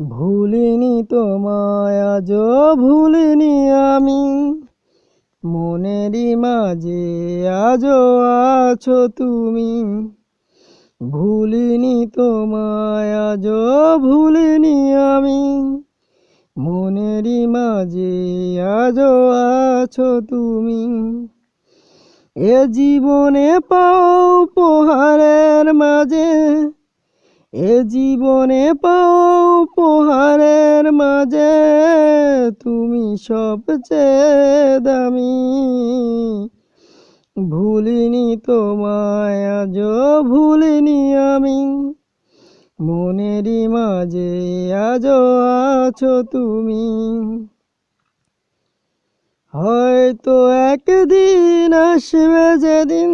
ভুলিনি তোমায়, আজও ভুলিনি আমি। মনেরই মাঝে আজও আছো তুমি। ভুলিনি তোমায়, আজও ভুলিনি আমি। মনেরই মাঝে আজও আছো তুমি। এ জীবনে পাও পোহারের মাঝে এ জীবনে পাও পোহারের মাঝে, তুমি সবচেয়ে দামি। ভুলিনি তোমায়, আজও ভুলিনি আমি। মনেরই মাঝে আজও আছো তুমি। হয়তো একদিন আসবে যেদিন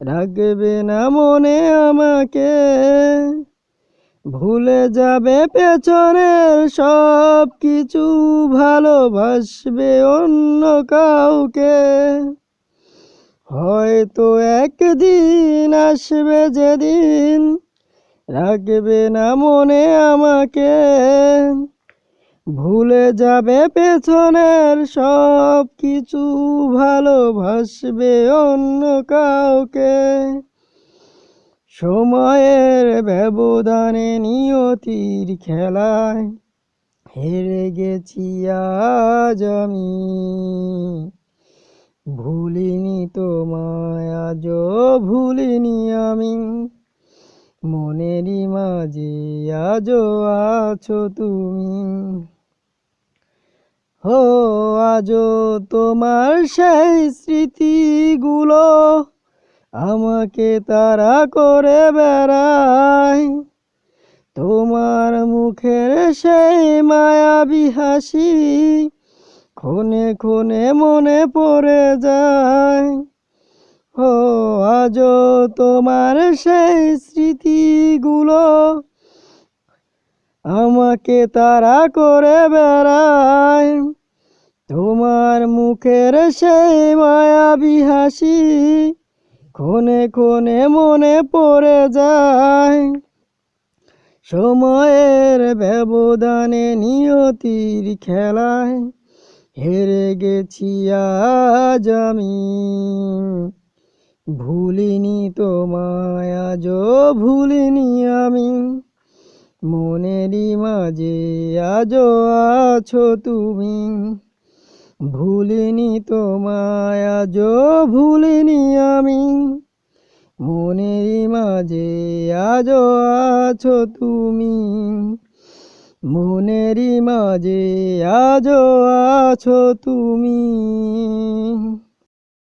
রাখবে না মনে আমাকে। ভুলে যাবে পেছনের সব কিছু ভালোবাসবে অন্য কাউকে। হয়তো একদিন আসবে যেদিন, রাখবে না মনে আমাকে। ভুলে যাবে পেছনের সব কিছু, ভালোবাসবে অন্য কাউকে। সময়ের ব্যবধানে নিয়তির খেলায় হেরে গেছি আজ আমি। ভুলিনি তোমায়, আজও ভুলিনি আমি। মনেরই মাঝে আজও আছো তুমি। হো, আজও তোমার সেই স্মৃতিগুলো আমাকে তারা করে বেড়ায়। তোমার মুখের সেই মায়াবী হাসি ক্ষণে ক্ষণে মনে পড়ে যায়। ও আজও তোমার সেই স্মৃতিগুলো আমাকে তারা করে বেড়ায়। তোমার মুখের সেই মায়াবী হাসি ক্ষণে ক্ষণে মনে পড়ে যায়। সময়ের ব্যবধানে নিয়তির খেলায় হেরে গেছি আজ আমি। ভুলিনি তোমায়, আজও ভুলিনি আমি। মনেরই মাঝে আজও আছো তুমি। ভুলিনি তোমায়, আজও ভুলিনি আমি। মনেরই মাঝে আজও আছো তুমি। মনেরই মাঝে আজও আছো তুমি।